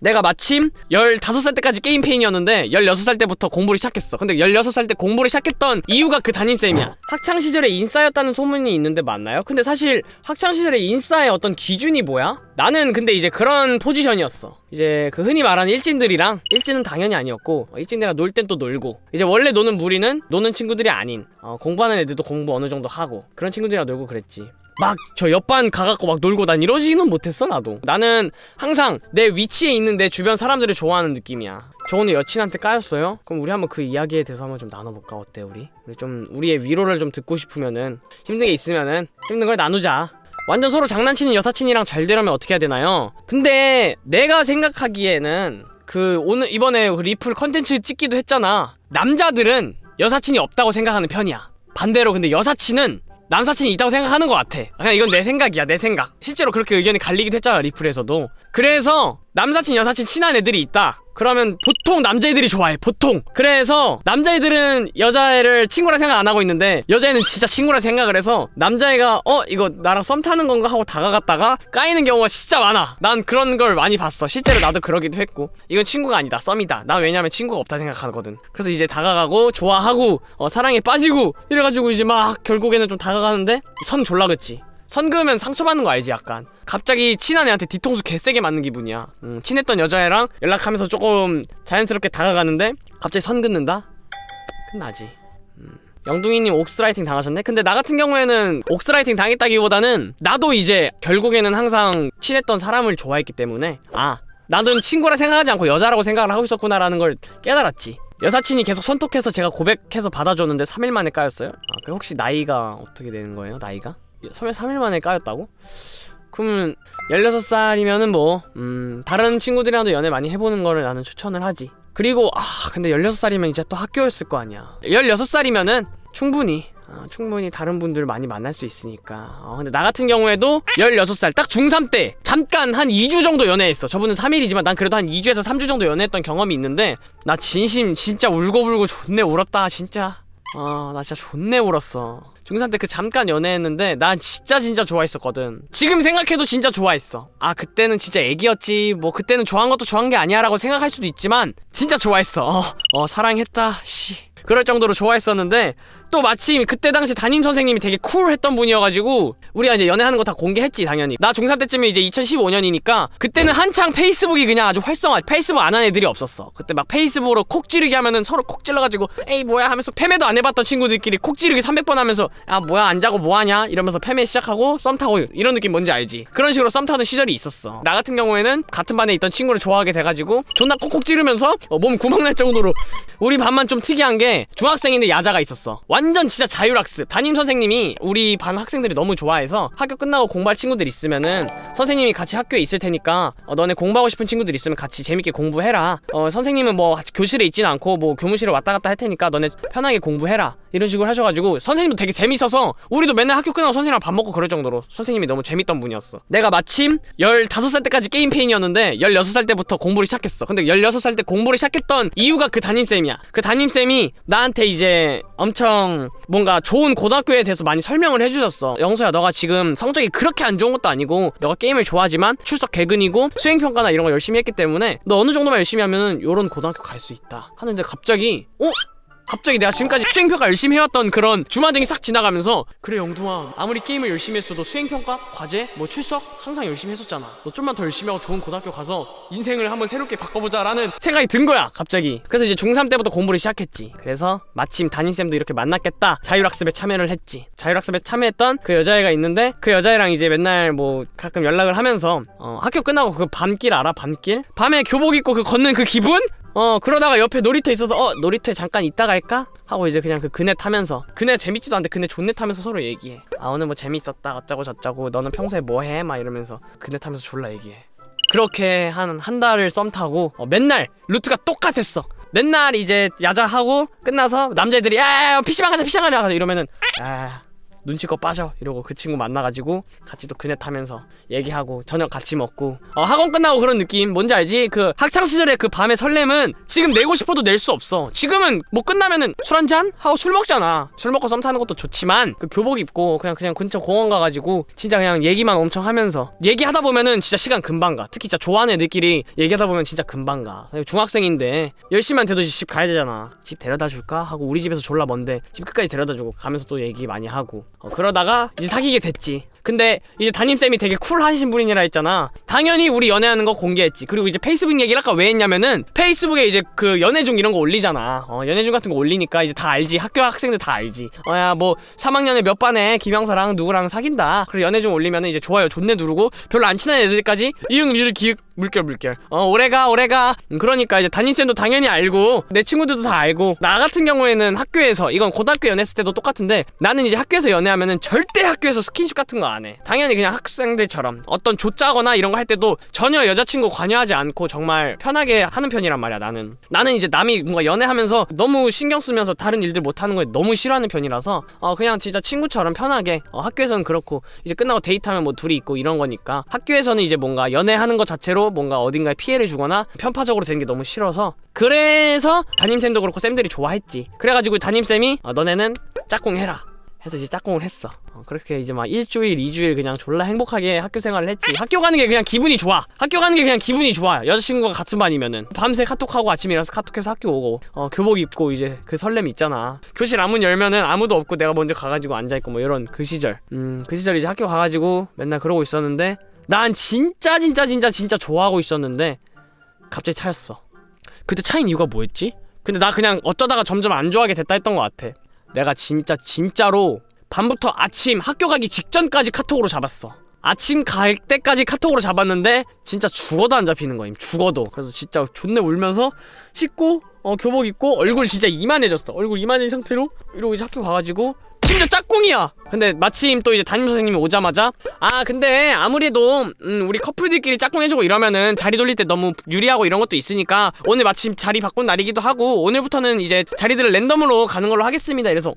내가 마침 15살 때까지 게임 페인이었는데 16살 때부터 공부를 시작했어. 근데 16살 때 공부를 시작했던 이유가 그 담임쌤이야. 학창시절에 인싸였다는 소문이 있는데 맞나요? 근데 사실 학창시절에 인싸의 어떤 기준이 뭐야? 나는 근데 이제 그런 포지션이었어. 이제 그 흔히 말하는 일진들이랑 일진은 당연히 아니었고 어, 일진들이랑 놀 땐 또 놀고. 이제 원래 노는 무리는 노는 친구들이 아닌 어, 공부하는 애들도 공부 어느 정도 하고 그런 친구들이랑 놀고 그랬지 막 저 옆반 가갖고 막 놀고 난 이러지는 못했어 나도 나는 항상 내 위치에 있는 내 주변 사람들을 좋아하는 느낌이야 저 오늘 여친한테 까였어요? 그럼 우리 한번 그 이야기에 대해서 한번 좀 나눠볼까 어때 우리? 우리 좀 우리의 위로를 좀 듣고 싶으면은 힘든 게 있으면은 힘든 걸 나누자 완전 서로 장난치는 여사친이랑 잘 되려면 어떻게 해야 되나요? 근데 내가 생각하기에는 그 오늘 이번에 그 리플 컨텐츠 찍기도 했잖아 남자들은 여사친이 없다고 생각하는 편이야 반대로 근데 여사친은 남사친이 있다고 생각하는 것 같아. 그냥 이건 내 생각이야 내 생각. 실제로 그렇게 의견이 갈리기도 했잖아 리플에서도. 그래서 남사친 여사친 친한 애들이 있다 그러면 보통 남자애들이 좋아해 보통. 그래서 남자애들은 여자애를 친구라 생각 안 하고 있는데 여자애는 진짜 친구라 생각을 해서 남자애가 어 이거 나랑 썸 타는 건가 하고 다가갔다가 까이는 경우가 진짜 많아. 난 그런 걸 많이 봤어. 실제로 나도 그러기도 했고. 이건 친구가 아니다. 썸이다. 난 왜냐면 친구가 없다 생각하거든. 그래서 이제 다가가고 좋아하고 어, 사랑에 빠지고 이래가지고 이제 막 결국에는 좀 다가가는데 선 졸라 긋지 선 그으면 상처받는 거 알지 약간 갑자기 친한 애한테 뒤통수 개세게 맞는 기분이야 음, 친했던 여자애랑 연락하면서 조금 자연스럽게 다가가는데 갑자기 선 긋는다? 끝나지 음. 영둥이님 옥스라이팅 당하셨네? 근데 나 같은 경우에는 옥스라이팅 당했다기보다는 나도 이제 결국에는 항상 친했던 사람을 좋아했기 때문에 아 나는 친구라 생각하지 않고 여자라고 생각을 하고 있었구나라는 걸 깨달았지 여사친이 계속 선톡해서 제가 고백해서 받아줬는데 3일 만에 까였어요? 아 그럼 혹시 나이가 어떻게 되는 거예요? 나이가? 3일 만에 까였다고? 그러면 16살이면은 뭐, 음, 다른 친구들이랑도 연애 많이 해보는 거를 나는 추천을 하지. 그리고, 아, 근데 16살이면 이제 또 학교였을 거 아니야. 16살이면은 충분히, 아, 충분히 다른 분들 많이 만날 수 있으니까. 어, 근데 나 같은 경우에도 16살, 딱 중3 때, 잠깐 한 2주 정도 연애했어. 저분은 3일이지만 난 그래도 한 2주에서 3주 정도 연애했던 경험이 있는데, 나 진심 진짜 울고불고 존내 울었다, 진짜. 아, 나 진짜 존내 울었어. 중3 때 그 잠깐 연애했는데 난 진짜 진짜 좋아했었거든. 지금 생각해도 진짜 좋아했어. 아 그때는 진짜 애기였지. 뭐 그때는 좋아한 것도 좋아한 게 아니야 라고 생각할 수도 있지만 진짜 좋아했어. 어, 어 사랑했다. 씨. 그럴 정도로 좋아했었는데 또 마침 그때 당시 담임 선생님이 되게 쿨했던 분이어가지고 우리가 이제 연애하는 거 다 공개했지 당연히. 나 중3 때쯤에 이제 2015년이니까 그때는 한창 페이스북이 그냥 아주 활성화 페이스북 안 한 애들이 없었어. 그때 막 페이스북으로 콕 찌르기 하면은 서로 콕 찔러가지고 에이 뭐야 하면서 패매도 안 해봤던 친구들끼리 콕 찌르기 300번 하면서 야 뭐야 안 자고 뭐하냐? 이러면서 패매 시작하고 썸 타고 이런 느낌 뭔지 알지? 그런 식으로 썸 타는 시절이 있었어. 나 같은 경우에는 같은 반에 있던 친구를 좋아하게 돼가지고 존나 콕콕 찌르면서 어, 몸 구멍 날 정도로 우리 반만 좀 특이한 게 중학생인데 야자가 있었어 완전 진짜 자율학습. 담임 선생님이 우리 반 학생들이 너무 좋아해서 학교 끝나고 공부할 친구들 있으면은 선생님이 같이 학교에 있을 테니까 어, 너네 공부하고 싶은 친구들 있으면 같이 재밌게 공부해라. 어, 선생님은 뭐 교실에 있진 않고 뭐 교무실에 왔다 갔다 할 테니까 너네 편하게 공부해라. 이런 식으로 하셔가지고 선생님도 되게 재밌어서 우리도 맨날 학교 끝나고 선생님이랑 밥 먹고 그럴 정도로 선생님이 너무 재밌던 분이었어. 내가 마침 15살 때까지 게임 페인이었는데 16살 때부터 공부를 시작했어. 근데 16살 때 공부를 시작했던 이유가 그 담임쌤이야. 그 담임쌤이 나한테 이제 엄청 뭔가 좋은 고등학교에 대해서 많이 설명을 해주셨어 영서야 너가 지금 성적이 그렇게 안 좋은 것도 아니고 너가 게임을 좋아하지만 출석 개근이고 수행평가나 이런 거 열심히 했기 때문에 너 어느 정도만 열심히 하면은 요런 고등학교 갈 수 있다 하는데 갑자기 어? 갑자기 내가 지금까지 수행평가 열심히 해왔던 그런 주마등이 싹 지나가면서 그래 영둥아 아무리 게임을 열심히 했어도 수행평가, 과제, 뭐 출석? 항상 열심히 했었잖아. 너 좀만 더 열심히 하고 좋은 고등학교 가서 인생을 한번 새롭게 바꿔보자 라는 생각이 든 거야 갑자기. 그래서 이제 중3 때부터 공부를 시작했지. 그래서 마침 담임쌤도 이렇게 만났겠다. 자율학습에 참여를 했지. 자율학습에 참여했던 그 여자애가 있는데 그 여자애랑 이제 맨날 뭐 가끔 연락을 하면서 어, 학교 끝나고 그 밤길 알아 밤길? 밤에 교복 입고 그 걷는 그 기분? 어 그러다가 옆에 놀이터 있어서 어 놀이터에 잠깐 있다 갈까? 하고 이제 그냥 그 그네 타면서 그네 재밌지도 않은데 그네 존네 타면서 서로 얘기해 아 오늘 뭐 재밌었다 어쩌고 저쩌고 너는 평소에 뭐 해? 막 이러면서 그네 타면서 졸라 얘기해 그렇게 한 한 달을 썸 타고 어, 맨날 루트가 똑같았어 맨날 이제 야자하고 끝나서 남자애들이 야 PC방 가자 PC방 가자 이러면은 아 눈치껏 빠져. 이러고 그 친구 만나가지고 같이 또 그네 타면서 얘기하고 저녁 같이 먹고. 어, 학원 끝나고 그런 느낌. 뭔지 알지? 그 학창 시절의 그 밤의 설렘은 지금 내고 싶어도 낼 수 없어. 지금은 뭐 끝나면은 술 한잔? 하고 술 먹잖아. 술 먹고 썸 타는 것도 좋지만 그 교복 입고 그냥 그냥 근처 공원 가가지고 진짜 그냥 얘기만 엄청 하면서 얘기하다 보면은 진짜 시간 금방 가. 특히 진짜 좋아하는 애들끼리 얘기하다 보면 진짜 금방 가. 중학생인데 10시만 돼도 집 가야 되잖아. 집 데려다 줄까? 하고 우리 집에서 졸라 먼데 집 끝까지 데려다 주고 가면서 또 얘기 많이 하고 어, 그러다가 이제 사귀게 됐지. 근데 이제 담임쌤이 되게 쿨하신 분이라 했잖아. 당연히 우리 연애하는 거 공개했지. 그리고 이제 페이스북 얘기를 아까 왜 했냐면은 페이스북에 이제 그 연애 중 이런 거 올리잖아. 어 연애 중 같은 거 올리니까 이제 다 알지. 학교 학생들 다 알지. 어야 뭐 3학년에 몇 반에 김영사랑 누구랑 사귄다. 그리고 연애 중 올리면은 이제 좋아요 존내 누르고 별로 안 친한 애들까지 이응 리을 기윽 물결 물결. 어 오래가 오래가. 음, 그러니까 이제 담임쌤도 당연히 알고 내 친구들도 다 알고 나 같은 경우에는 학교에서 이건 고등학교 연애했을 때도 똑같은데 나는 이제 학교에서 연애하면은 절대 학교에서 스킨십 같은 거 안 해. 당연히 그냥 학생들처럼 어떤 조짜거나 이런 거 할 때도 전혀 여자친구 관여하지 않고 정말 편하게 하는 편이란 말이야 나는. 나는 이제 남이 뭔가 연애하면서 너무 신경 쓰면서 다른 일들 못 하는 걸 너무 싫어하는 편이라서 어 그냥 진짜 친구처럼 편하게 어 학교에서는 그렇고 이제 끝나고 데이트하면 뭐 둘이 있고 이런 거니까 학교에서는 이제 뭔가 연애하는 것 자체로 뭔가 어딘가에 피해를 주거나 편파적으로 되는 게 너무 싫어서. 그래서 담임쌤도 그렇고 쌤들이 좋아했지. 그래가지고 담임쌤이 어, 너네는 짝꿍 해라. 해서 이제 짝꿍을 했어. 어, 그렇게 이제 막 일주일 이주일 그냥 졸라 행복하게 학교 생활을 했지. 학교 가는 게 그냥 기분이 좋아. 학교 가는 게 그냥 기분이 좋아. 여자친구가 같은 반이면은. 밤새 카톡하고 일어나서 카톡해서 학교 오고. 어 교복 입고 이제 그 설렘 있잖아. 교실 아문 열면은 아무도 없고 내가 먼저 가가지고 앉아있고 뭐 이런 그 시절. 음그 시절 이제 학교 가가지고 맨날 그러고 있었는데 난 진짜 진짜 진짜 진짜 좋아하고 있었는데 갑자기 차였어. 그때 차인 이유가 뭐였지? 근데 나 그냥 어쩌다가 점점 안 좋아하게 됐다 했던 것 같아. 내가 진짜 진짜로 밤부터 아침 학교 가기 직전까지 카톡으로 잡았어. 아침 갈 때까지 카톡으로 잡았는데 진짜 죽어도 안 잡히는 거임 죽어도. 그래서 진짜 존내 울면서 씻고 어 교복 입고 얼굴 진짜 이만해졌어. 얼굴 이만해진 상태로 이러고 이제 학교 가가지고 심지어 짝꿍이야. 근데 마침 또 이제 담임 선생님이 오자마자 아 근데 아무래도 음, 우리 커플들끼리 짝꿍 해주고 이러면은 자리 돌릴 때 너무 유리하고 이런 것도 있으니까 오늘 마침 자리 바꾼 날이기도 하고 오늘부터는 이제 자리들을 랜덤으로 가는 걸로 하겠습니다. 이래서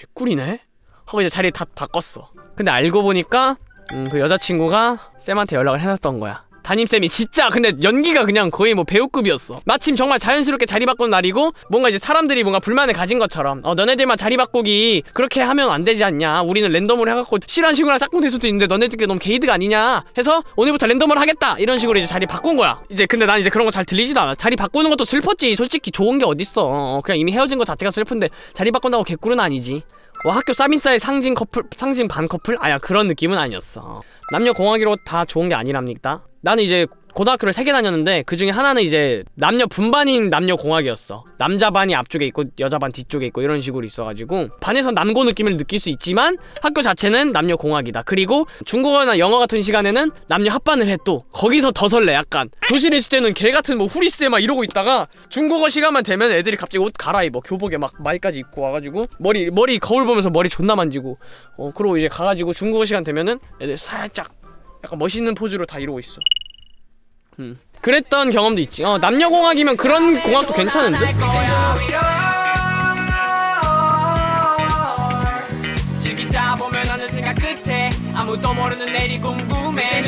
개꿀이네? 하고 이제 자리 다 바꿨어. 근데 알고 보니까 음, 그 여자친구가 쌤한테 연락을 해놨던 거야 담임쌤이 진짜 근데 연기가 그냥 거의 뭐 배우급이었어. 마침 정말 자연스럽게 자리 바꾼 날이고 뭔가 이제 사람들이 뭔가 불만을 가진 것처럼 어 너네들만 자리 바꾸기 그렇게 하면 안 되지 않냐? 우리는 랜덤으로 해갖고 실한 친구랑 짝꿍 될 수도 있는데 너네들끼리 너무 게이드가 아니냐? 해서 오늘부터 랜덤으로 하겠다! 이런 식으로 이제 자리 바꾼 거야. 이제 근데 난 이제 그런 거 잘 들리지도 않아. 자리 바꾸는 것도 슬펐지. 솔직히 좋은 게 어딨어 어, 그냥 이미 헤어진 거 자체가 슬픈데 자리 바꾼다고 개꿀은 아니지 와 학교 쌉인싸의 상징 커플 상징 반 커플? 아야 그런 느낌은 아니었어. 남녀 공학이로 다 좋은 게 아니랍니까 나는 이제 고등학교를 세 개 다녔는데 그 중에 하나는 이제 남녀 분반인 남녀 공학이었어. 남자 반이 앞쪽에 있고 여자 반 뒤쪽에 있고 이런 식으로 있어가지고 반에서 남고 느낌을 느낄 수 있지만 학교 자체는 남녀 공학이다. 그리고 중국어나 영어 같은 시간에는 남녀 합반을 해 또. 거기서 더 설레 약간. 교실에 있을 때는 개 같은 뭐 후리스에 막 이러고 있다가 중국어 시간만 되면 애들이 갑자기 옷 갈아입어. 교복에 막 마이까지 입고 와가지고 머리 머리 거울 보면서 머리 존나 만지고. 어 그러고 이제 가가지고 중국어 시간 되면은 애들 살짝 약간 멋있는 포즈로 다 이러고 있어 음. 그랬던 경험도 있지. 어, 남녀공학이면 그런 공학도 괜찮은데? 아무도 모르는 내일이 궁금해